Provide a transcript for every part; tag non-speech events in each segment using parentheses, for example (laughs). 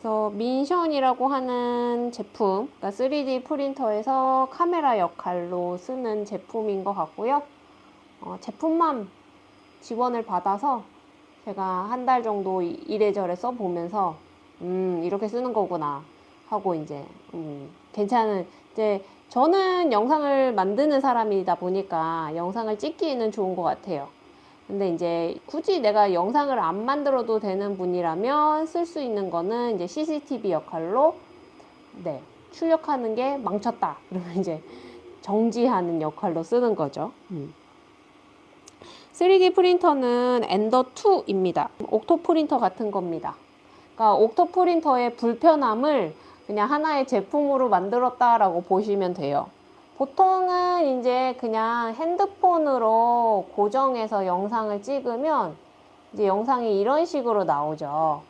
그래서 민션이라고 하는 제품, 그러니까 3D 프린터에서 카메라 역할로 쓰는 제품인 것 같고요. 어, 제품만 지원을 받아서 제가 한 달 정도 이- 이래저래 써보면서 음 이렇게 쓰는 거구나 하고 이제 음 괜찮은 이제 저는 영상을 만드는 사람이다 보니까 영상을 찍기에는 좋은 것 같아요. 근데 이제 굳이 내가 영상을 안 만들어도 되는 분이라면 쓸 수 있는 거는 이제 CCTV 역할로 네 출력하는 게 망쳤다 (laughs) 그러면 이제 정지하는 역할로 쓰는 거죠. 음. 3D 프린터는 엔더 2입니다. 옥토 프린터 같은 겁니다. 그러니까 옥토 프린터의 불편함을 그냥 하나의 제품으로 만들었다라고 보시면 돼요. 보통은 이제 그냥 핸드폰으로 고정해서 영상을 찍으면 이제 영상이 이런 식으로 나오죠.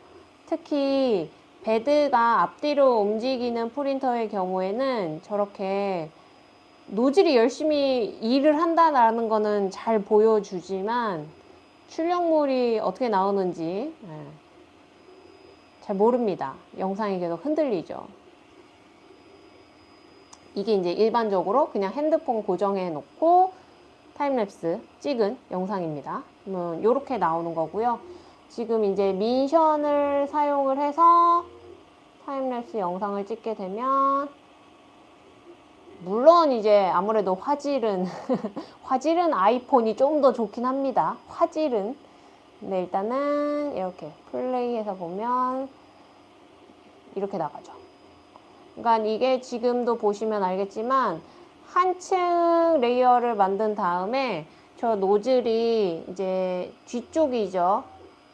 특히 bed가 앞뒤로 움직이는 프린터의 경우에는 저렇게 노즐이 열심히 일을 한다라는 거는 잘 보여주지만 출력물이 어떻게 나오는지 예, 잘 모릅니다. 영상이 계속 흔들리죠. 이게 이제 일반적으로 그냥 핸드폰 고정해 놓고 타임랩스 찍은 영상입니다. 음, 이렇게 나오는 거고요. 지금 이제 민션을 사용을 해서 타임랩스 영상을 찍게 되면 물론 이제 아무래도 화질은 (laughs) 화질은 아이폰이 좀 더 좋긴 합니다. 화질은 근데 일단은 이렇게 플레이해서 보면 이렇게 나가죠. 그러니까 이게 지금도 보시면 알겠지만 한 층 layer를 만든 다음에 저 노즐이 이제 뒤쪽이죠.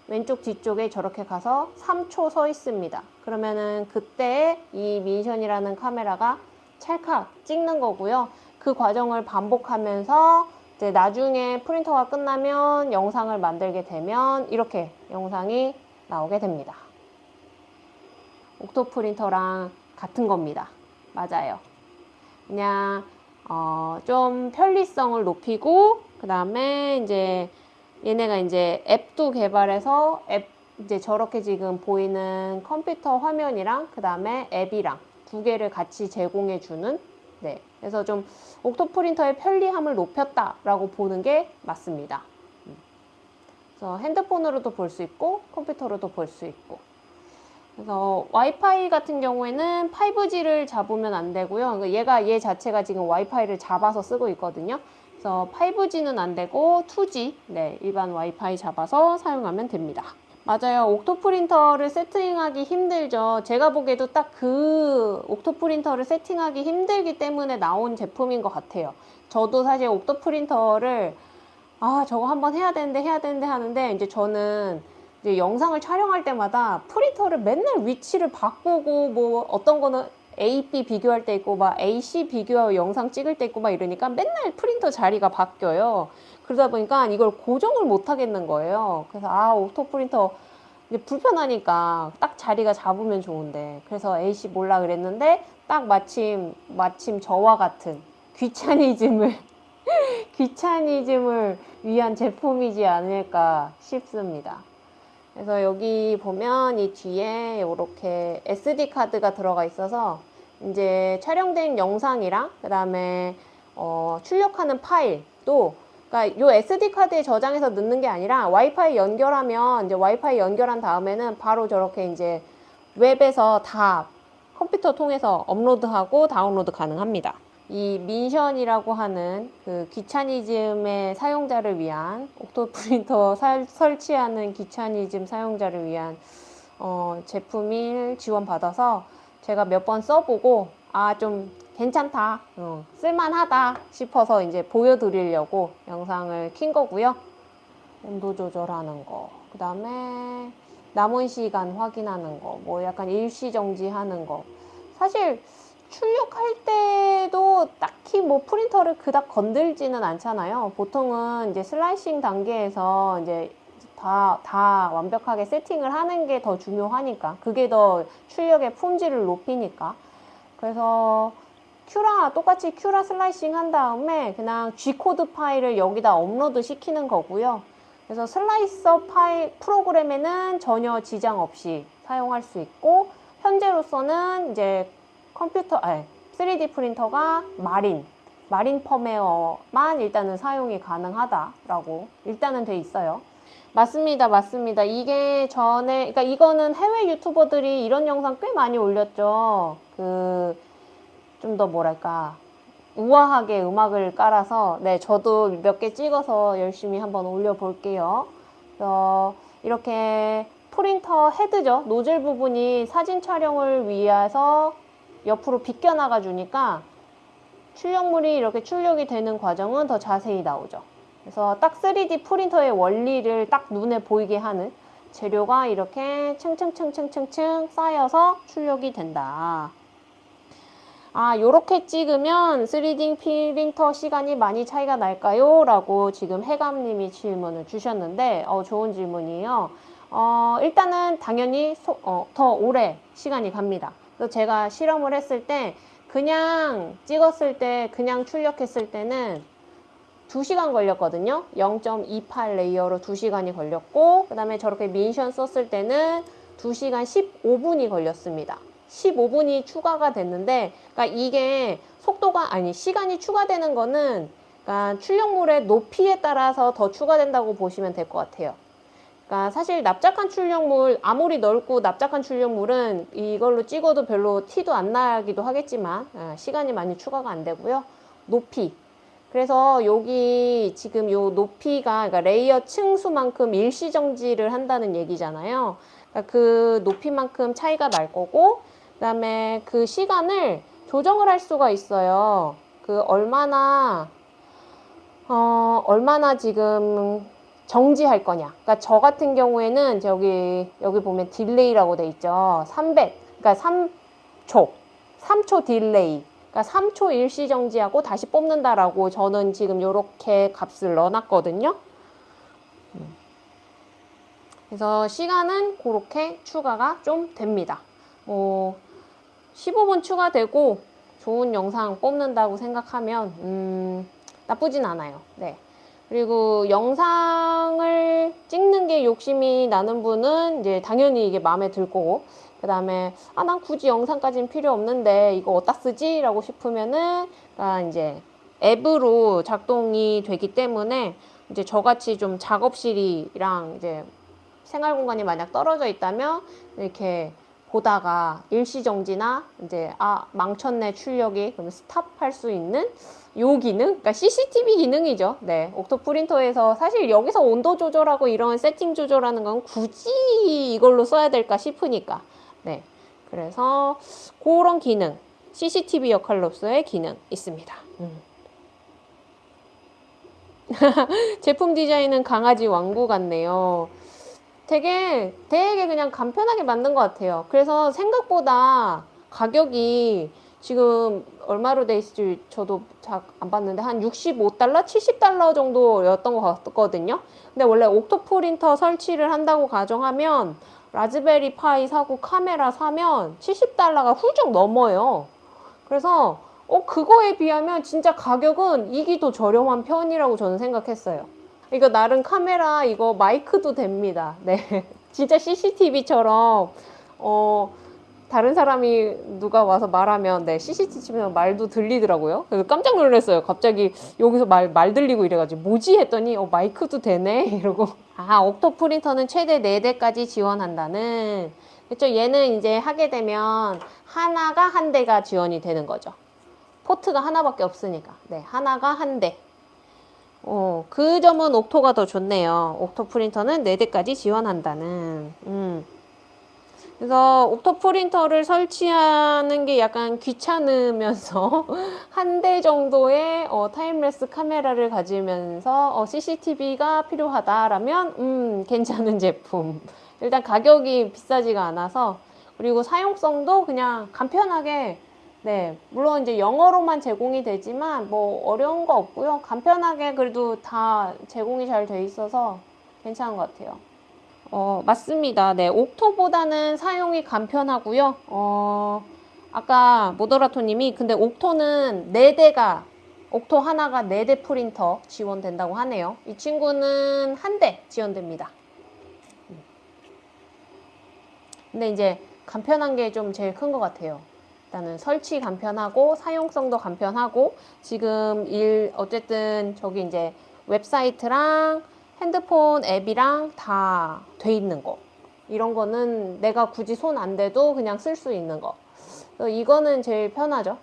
왼쪽 뒤쪽에 저렇게 가서 3초 서 있습니다. 그러면은 그때 이 Mintion이라는 카메라가 찰칵 찍는 거고요. 그 과정을 반복하면서 이제 나중에 프린터가 끝나면 영상을 만들게 되면 이렇게 영상이 나오게 됩니다. 옥토 프린터랑 같은 겁니다. 맞아요. 그냥 어, 좀 편리성을 높이고 그 다음에 이제 얘네가 이제 앱도 개발해서 앱 이제 저렇게 지금 보이는 컴퓨터 화면이랑 그 다음에 앱이랑 두 개를 같이 제공해 주는 네 그래서 좀 옥토 프린터의 편리함을 높였다라고 보는 게 맞습니다. 음. 그래서 핸드폰으로도 볼 수 있고 컴퓨터로도 볼 수 있고 그래서 와이파이 같은 경우에는 5G를 잡으면 안 되고요. 그러니까 얘가 얘 자체가 지금 와이파이를 잡아서 쓰고 있거든요. 그래서 5G는 안 되고 2G 네 일반 와이파이 잡아서 사용하면 됩니다. 맞아요. 옥토 프린터를 세팅하기 힘들죠. 제가 보기에도 딱 그 옥토 프린터를 세팅하기 힘들기 때문에 나온 제품인 것 같아요. 저도 사실 OctoPrint를 아 저거 한번 해야 되는데 해야 되는데 하는데 이제 저는 영상을 촬영할 때마다 프린터를 맨날 위치를 바꾸고 뭐 어떤 거는 A, B 비교할 때 있고 막 A, C 비교 영상 찍을 때 있고 막 이러니까 맨날 프린터 자리가 바뀌어요. 그러다 보니까 이걸 고정을 못 하겠는 거예요. 그래서 아 OctoPrint 불편하니까 딱 자리가 잡으면 좋은데 그래서 AC 몰라 그랬는데 딱 마침 마침 저와 같은 귀차니즘을 (laughs) 귀차니즘을 위한 제품이지 않을까 싶습니다. 그래서 여기 보면 이 뒤에 이렇게 SD 카드가 들어가 있어서 이제 촬영된 영상이랑 그 다음에 어, 출력하는 파일도 그러니까 요 SD 카드에 저장해서 넣는 게 아니라 와이파이 연결하면 이제 와이파이 연결한 다음에는 바로 저렇게 이제 웹에서 다 컴퓨터 통해서 업로드하고 다운로드 가능합니다. 이 민션이라고 하는 그 귀차니즘의 사용자를 위한 옥토 프린터 살- 설치하는 귀차니즘 사용자를 위한 어, 제품을 지원받아서 제가 몇 번 써보고 아 좀 괜찮다 어, 쓸만하다 싶어서 이제 보여드리려고 영상을 킨 거고요. 온도 조절하는 거그 다음에 남은 시간 확인하는 거 뭐 약간 일시 정지 하는 거. 사실 출력할 때도 딱히 뭐 프린터를 그닥 건들지는 않잖아요. 보통은 이제 slicing 단계에서 이제 다, 다 완벽하게 세팅을 하는 게 더 중요하니까. 그게 더 출력의 품질을 높이니까. 그래서 Cura, 똑같이 Cura slicing 한 다음에 그냥 G-code 파일을 여기다 업로드 시키는 거고요. 그래서 슬라이서 파일 프로그램에는 전혀 지장 없이 사용할 수 있고, 현재로서는 이제 컴퓨터, 아니, 3D 프린터가 마린, 마린 펌웨어만 일단은 사용이 가능하다라고 일단은 돼 있어요. 맞습니다, 맞습니다. 이게 전에, 그러니까 이거는 해외 유튜버들이 이런 영상 꽤 많이 올렸죠. 그, 좀 더 뭐랄까, 우아하게 음악을 깔아서, 네, 저도 몇 개 찍어서 열심히 한번 올려볼게요. 어, 이렇게 프린터 헤드죠. 노즐 부분이 사진 촬영을 위해서 옆으로 비껴나가 주니까 출력물이 이렇게 출력이 되는 과정은 더 자세히 나오죠. 그래서 딱 3D 프린터의 원리를 딱 눈에 보이게 하는 재료가 이렇게 층층층층층층 쌓여서 출력이 된다. 아, 요렇게 찍으면 3D 프린터 시간이 많이 차이가 날까요? 라고 지금 해감님이 질문을 주셨는데, 어, 좋은 질문이에요. 어, 일단은 당연히 소, 어, 더 오래 시간이 갑니다. 그래서 제가 실험을 했을 때, 그냥 찍었을 때, 그냥 출력했을 때는 2시간 걸렸거든요. 0.28 layer로 2시간이 걸렸고, 그 다음에 저렇게 Mintion 썼을 때는 2시간 15분이 걸렸습니다. 15분이 추가가 됐는데, 그러니까 이게 속도가, 아니, 시간이 추가되는 거는, 그러니까 출력물의 높이에 따라서 더 추가된다고 보시면 될 것 같아요. 그러니까 사실 납작한 출력물, 아무리 넓고 납작한 출력물은 이걸로 찍어도 별로 티도 안 나기도 하겠지만, 아, 시간이 많이 추가가 안 되고요. 높이. 그래서 여기 지금 요 높이가, 그러니까 layer 층수만큼 일시정지를 한다는 얘기잖아요. 그러니까 그 높이만큼 차이가 날 거고, 그 다음에 그 시간을 조정을 할 수가 있어요. 그 얼마나, 어, 얼마나 지금 정지할 거냐. 그러니까 저 같은 경우에는 저기, 여기 보면 delay라고 돼 있죠. 300, 그러니까 3초. 3초 delay. 그러니까 3초 일시 정지하고 다시 뽑는다라고 저는 지금 이렇게 값을 넣어놨거든요. 음. 그래서 시간은 그렇게 추가가 좀 됩니다. 뭐 15분 추가되고 좋은 영상 뽑는다고 생각하면 음, 나쁘진 않아요. 네. 그리고 영상을 찍는 게 욕심이 나는 분은 이제 당연히 이게 마음에 들 거고 그 다음에 아 난 굳이 영상까지는 필요 없는데 이거 어디다 쓰지? 라고 싶으면은 그러니까 이제 앱으로 작동이 되기 때문에 이제 저같이 좀 작업실이랑 이제 생활 공간이 만약 떨어져 있다면 이렇게 보다가 일시정지나 이제 아 망쳤네 출력이 그럼 스탑할 수 있는 요 기능, 그러니까 CCTV 기능이죠. 네, 옥토 프린터에서 사실 여기서 온도 조절하고 이런 세팅 조절하는 건 굳이 이걸로 써야 될까 싶으니까. 네, 그래서 그런 기능, CCTV 역할로서의 기능 있습니다. 음. (laughs) 제품 디자인은 강아지 왕구 같네요. 되게 되게 그냥 간편하게 만든 것 같아요. 그래서 생각보다 가격이 지금 얼마로 돼 있을지 저도 잘 안 봤는데 한 65달러, 70달러 정도였던 것 같거든요. 근데 원래 옥토 프린터 설치를 한다고 가정하면 라즈베리 파이 사고 카메라 사면 70달러가 훌쩍 넘어요. 그래서 어 그거에 비하면 진짜 가격은 이기 더 저렴한 편이라고 저는 생각했어요. 이거 나름 카메라 이거 마이크도 됩니다. 네. 진짜 CCTV처럼 어 다른 사람이 누가 와서 말하면 네 CCTV 치면 말도 들리더라고요. 그래서 깜짝 놀랐어요. 갑자기 여기서 말, 말 들리고 이래가지고 뭐지 했더니 어 마이크도 되네 (laughs) 이러고 아 옥토 프린터는 최대 4대까지 지원한다는 그렇죠. 얘는 이제 하게 되면 하나가 한 대가 지원이 되는 거죠. 포트가 하나밖에 없으니까 네 하나가 한 대. 어, 그 점은 옥토가 더 좋네요. 옥토 프린터는 4대까지 지원한다는. 음. 그래서 옥토 프린터를 설치하는 게 약간 귀찮으면서 (laughs) 한 대 정도의 어, timelapse 카메라를 가지면서 어, CCTV가 필요하다라면 음, 괜찮은 제품. 일단 가격이 비싸지가 않아서 그리고 사용성도 그냥 간편하게 네, 물론 이제 영어로만 제공이 되지만 뭐 어려운 거 없고요. 간편하게 그래도 다 제공이 잘 돼 있어서 괜찮은 것 같아요. 어, 맞습니다. 네, 옥토보다는 사용이 간편하고요. 어, 아까 모더라토님이 근데 옥토는 4대가 옥토 하나가 4대 프린터 지원된다고 하네요. 이 친구는 한 대 지원됩니다. 근데 이제 간편한 게 좀 제일 큰 것 같아요. 일단은 설치 간편하고 사용성도 간편하고 지금 일 어쨌든 저기 이제 웹사이트랑 핸드폰 앱이랑 다 돼 있는 거 이런 거는 내가 굳이 손 안 대도 그냥 쓸 수 있는 거 이거는 제일 편하죠.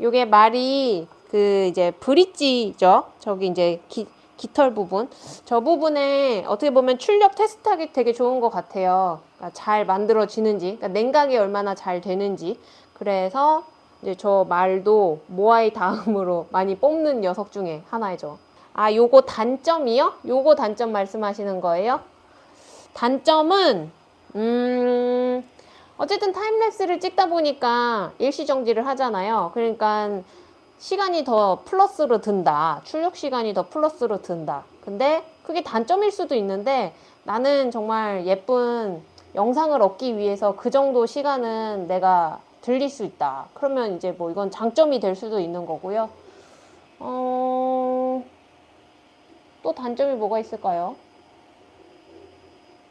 요게 말이 그 이제 브릿지죠. 저기 이제 기, 깃털 부분. 저 부분에 어떻게 보면 출력 테스트하기 되게 좋은 것 같아요. 그러니까 잘 만들어지는지, 그러니까 냉각이 얼마나 잘 되는지. 그래서 이제 저 말도 모아이 다음으로 많이 뽑는 녀석 중에 하나이죠. 아, 요거 단점이요? 요거 단점 말씀하시는 거예요? 단점은, 음, 어쨌든 타임랩스를 찍다 보니까 일시정지를 하잖아요. 그러니까 시간이 더 플러스로 든다. 출력 시간이 더 플러스로 든다. 근데 그게 단점일 수도 있는데 나는 정말 예쁜 영상을 얻기 위해서 그 정도 시간은 내가 들릴 수 있다. 그러면 이제 뭐 이건 장점이 될 수도 있는 거고요. 어... 또 단점이 뭐가 있을까요?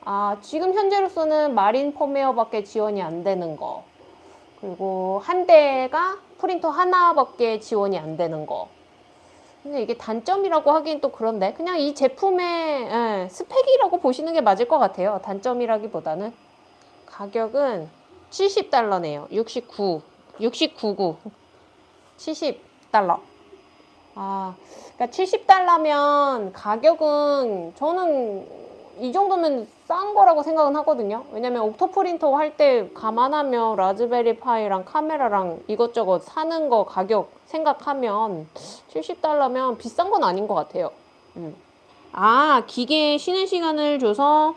아, 지금 현재로서는 마린 펌웨어밖에 지원이 안 되는 거. 그리고 한 대가 프린터 하나밖에 지원이 안 되는 거. 근데 이게 단점이라고 하긴 또 그런데 그냥 이 제품의 예, 스펙이라고 보시는 게 맞을 것 같아요. 단점이라기보다는 가격은 70달러네요. 69, 699, 70달러. 아, 그러니까 70달러면 가격은 저는 이 정도면 싼 거라고 생각은 하거든요. 왜냐면 옥토 프린터 할 때 감안하면 라즈베리 파이랑 카메라랑 이것저것 사는 거 가격 생각하면 70달러면 비싼 건 아닌 것 같아요. 음. 아, 기계에 쉬는 시간을 줘서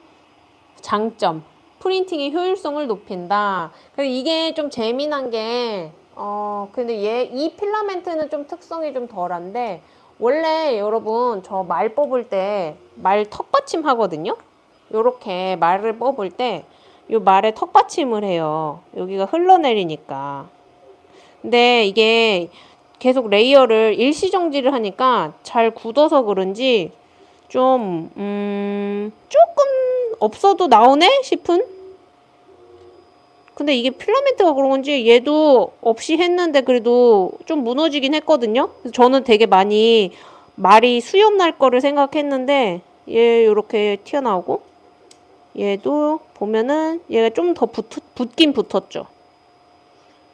장점. 프린팅의 효율성을 높인다. 이게 좀 재미난 게, 어, 근데 얘, 이 필라멘트는 좀 특성이 좀 덜한데, 원래 여러분 저 말 뽑을 때 말 턱받침 하거든요. 요렇게 말을 뽑을 때요 말에 턱받침을 해요. 여기가 흘러내리니까. 근데 이게 계속 레이어를 일시정지를 하니까 잘 굳어서 그런지 좀, 음, 조금 없어도 나오네? 싶은? 근데 이게 필라멘트가 그런 건지 얘도 없이 했는데 그래도 좀 무너지긴 했거든요. 그래서 저는 되게 많이 말이 수염 날 거를 생각했는데 얘 이렇게 튀어나오고 얘도 보면은 얘가 좀 더 붙긴 붙었죠.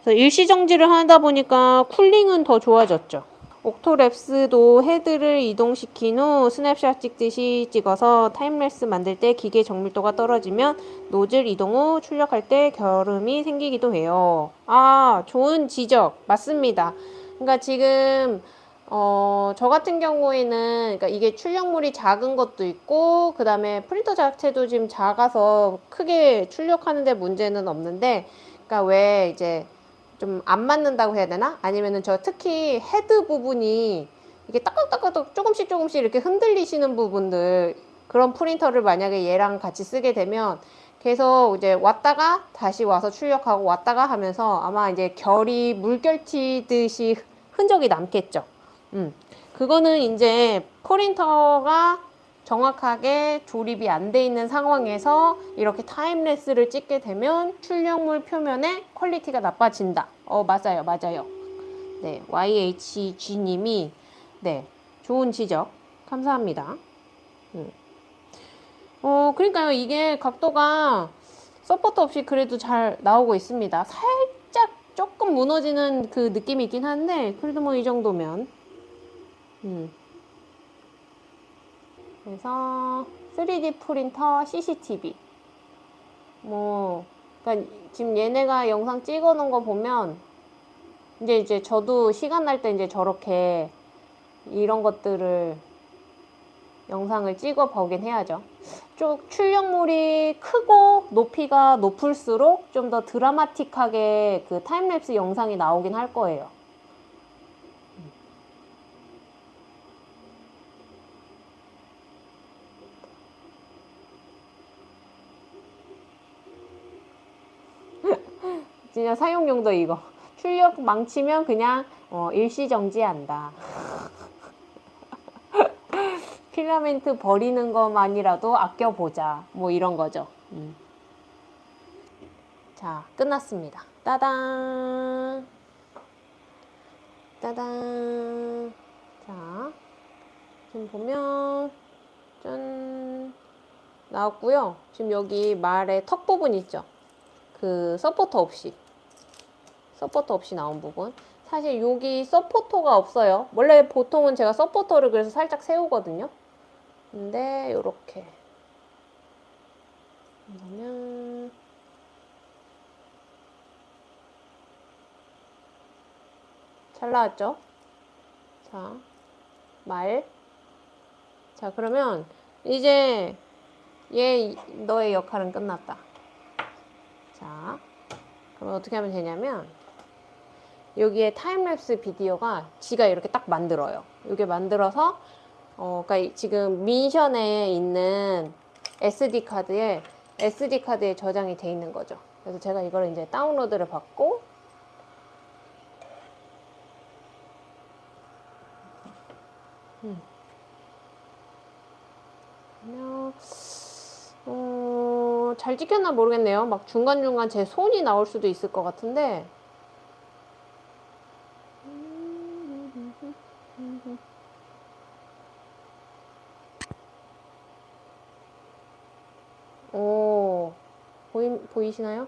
그래서 일시정지를 하다 보니까 cooling은 더 좋아졌죠. 옥토랩스도 헤드를 이동시킨 후 스냅샷 찍듯이 찍어서 timelapse 만들 때 기계 정밀도가 떨어지면 노즐 이동 후 출력할 때 결음이 생기기도 해요. 아, 좋은 지적. 맞습니다. 그러니까 지금 어, 저 같은 경우에는 그러니까 이게 출력물이 작은 것도 있고 그 다음에 프린터 자체도 지금 작아서 크게 출력하는데 문제는 없는데 그러니까 왜 이제 좀 안 맞는다고 해야 되나? 아니면은 저 특히 헤드 부분이 이게 따깍따깍 조금씩 조금씩 이렇게 흔들리시는 부분들 그런 프린터를 만약에 얘랑 같이 쓰게 되면 계속 이제 왔다가 다시 와서 출력하고 왔다가 하면서 아마 이제 결이 물결 튀듯이 흔적이 남겠죠. 음. 그거는 이제 프린터가 정확하게 조립이 안 돼 있는 상황에서 이렇게 timelapse를 찍게 되면 출력물 표면의 quality가 나빠진다. 어, 맞아요. 맞아요. 네, YHG님이 네, 좋은 지적 감사합니다. 음. 어, 그러니까요. 이게 각도가 support 없이 그래도 잘 나오고 있습니다. 살짝 조금 무너지는 그 느낌이 있긴 한데 그래도 뭐 이 정도면 음. 그래서 3D 프린터 CCTV 뭐 그러니까 지금 얘네가 영상 찍어 놓은 거 보면 이제 이제 저도 시간 날 때 이제 저렇게 이런 것들을 영상을 찍어 보긴 해야죠. 쭉 출력물이 크고 높이가 높을수록 좀 더 드라마틱하게 그 타임랩스 영상이 나오긴 할 거예요. 진짜 사용용도 이거. 출력 망치면 그냥 어, 일시정지한다. (laughs) 필라멘트 버리는 것만이라도 아껴보자. 뭐 이런 거죠. 음. 자, 끝났습니다. 따단. 따단. 자, 지금 보면, 짠. 나왔고요. 지금 여기 말의 턱 부분 있죠? 그 서포터 없이. 서포터 없이 나온 부분. 사실 여기 서포터가 없어요. 원래 보통은 제가 서포터를 그래서 살짝 세우거든요. 근데 요렇게 그러면 잘 나왔죠? 자, 말. 자, 그러면 이제 얘 너의 역할은 끝났다. 자, 그러면 어떻게 하면 되냐면 여기에 타임랩스 비디오가 지가 이렇게 딱 만들어요. 이게 만들어서 어, 그러니까 지금 민션에 있는 SD 카드에 SD 카드에 저장이 돼 있는 거죠. 그래서 제가 이걸 이제 다운로드를 받고 음. 어, 잘 찍혔나 모르겠네요. 막 중간중간 제 손이 나올 수도 있을 것 같은데 오, 보이, 보이시나요?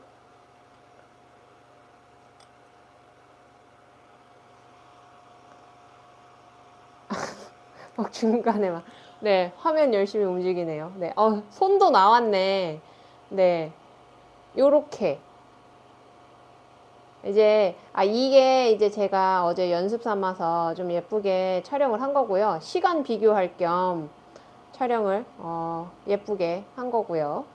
(laughs) 막 중간에 막, 네, 화면 열심히 움직이네요. 네, 어, 손도 나왔네. 네, 요렇게. 이제, 아, 이게 이제 제가 어제 연습 삼아서 좀 예쁘게 촬영을 한 거고요. 시간 비교할 겸 촬영을, 어, 예쁘게 한 거고요.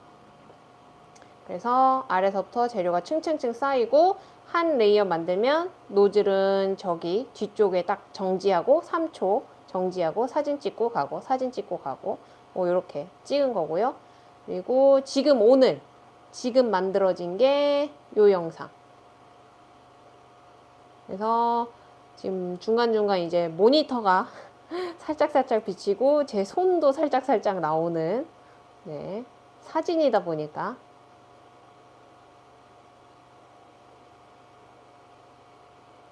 그래서 아래서부터 재료가 층층층 쌓이고 한 레이어 만들면 노즐은 저기 뒤쪽에 딱 정지하고 3초 정지하고 사진 찍고 가고 사진 찍고 가고 뭐 이렇게 찍은 거고요. 그리고 지금 오늘 지금 만들어진 게 요 영상. 그래서 지금 중간중간 이제 모니터가 (laughs) 살짝살짝 비치고 제 손도 살짝살짝 나오는 네, 사진이다 보니까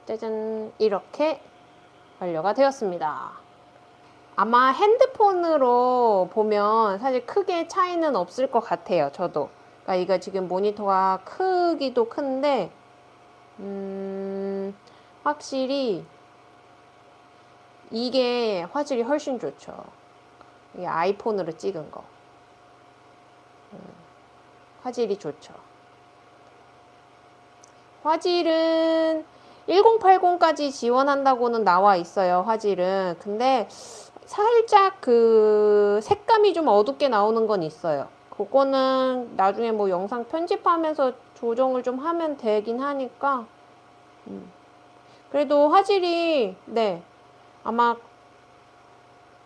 짜잔 이렇게 완료가 되었습니다. 아마 핸드폰으로 보면 사실 크게 차이는 없을 것 같아요. 저도. 그러니까 이거 지금 모니터가 크기도 큰데 음, 확실히 이게 화질이 훨씬 좋죠. 이게 아이폰으로 찍은 거. 음, 화질이 좋죠. 화질은 1080까지 지원한다고는 나와 있어요, 화질은. 근데 살짝 그 색감이 좀 어둡게 나오는 건 있어요. 그거는 나중에 뭐 영상 편집하면서 조정을 좀 하면 되긴 하니까. 음. 그래도 화질이, 네. 아마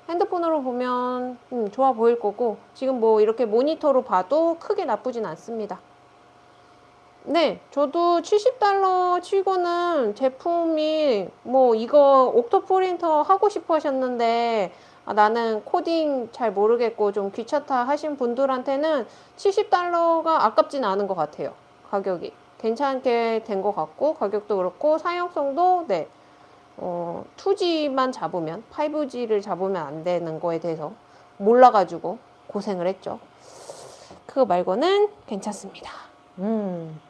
핸드폰으로 보면 음, 좋아 보일 거고, 지금 뭐 이렇게 모니터로 봐도 크게 나쁘진 않습니다. 네, 저도 70달러 치고는 제품이 뭐 이거 옥토 프린터 하고 싶어 하셨는데 아, 나는 코딩 잘 모르겠고 좀 귀찮다 하신 분들한테는 70달러가 아깝진 않은 것 같아요. 가격이. 괜찮게 된 것 같고 가격도 그렇고 사용성도 네. 어, 2G만 잡으면 5G를 잡으면 안 되는 거에 대해서 몰라가지고 고생을 했죠. 그거 말고는 괜찮습니다. 음.